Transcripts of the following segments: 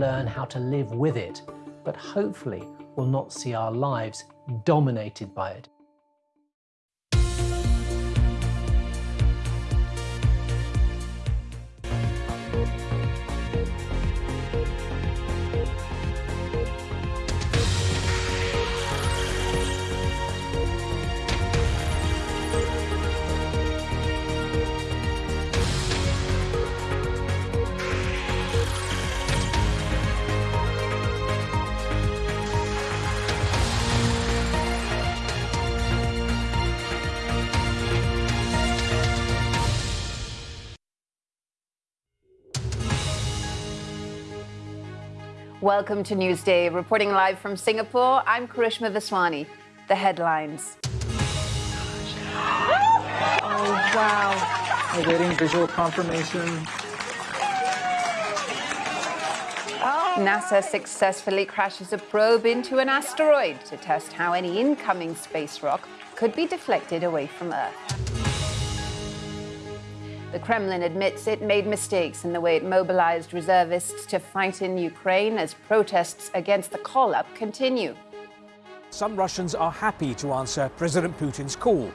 learn how to live with it, but hopefully will not see our lives dominated by it. Welcome to Newsday. Reporting live from Singapore, I'm Karishma Vaswani. The headlines. Oh, wow. Awaiting visual confirmation. NASA successfully crashes a probe into an asteroid to test how any incoming space rock could be deflected away from Earth. The Kremlin admits it made mistakes in the way it mobilized reservists to fight in Ukraine as protests against the call up continue. Some Russians are happy to answer President Putin's call,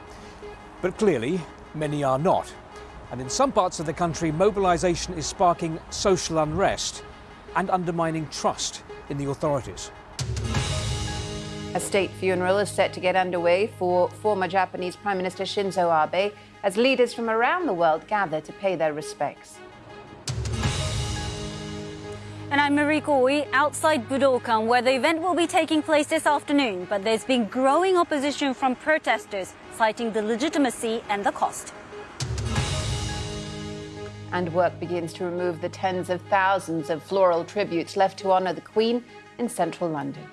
but clearly many are not. And in some parts of the country, mobilization is sparking social unrest and undermining trust in the authorities. A state funeral is set to get underway for former Japanese Prime Minister Shinzo Abe as leaders from around the world gather to pay their respects. And I'm Mariko Oi outside Budokan, where the event will be taking place this afternoon. But there's been growing opposition from protesters, citing the legitimacy and the cost. And work begins to remove the tens of thousands of floral tributes left to honour the Queen in central London.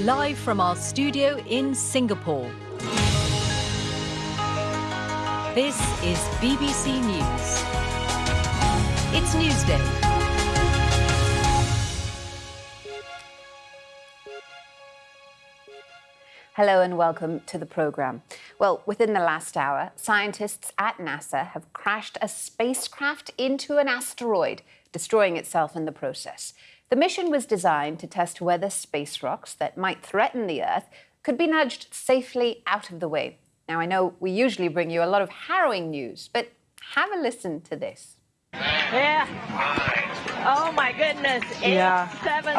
Live from our studio in Singapore. This is BBC News. It's Newsday. Hello and welcome to the programme. Well, within the last hour, scientists at NASA have crashed a spacecraft into an asteroid, destroying itself in the process. The mission was designed to test whether space rocks that might threaten the Earth could be nudged safely out of the way. Now, I know we usually bring you a lot of harrowing news, but have a listen to this. Yeah. Oh my goodness. Eight, Yeah. seven,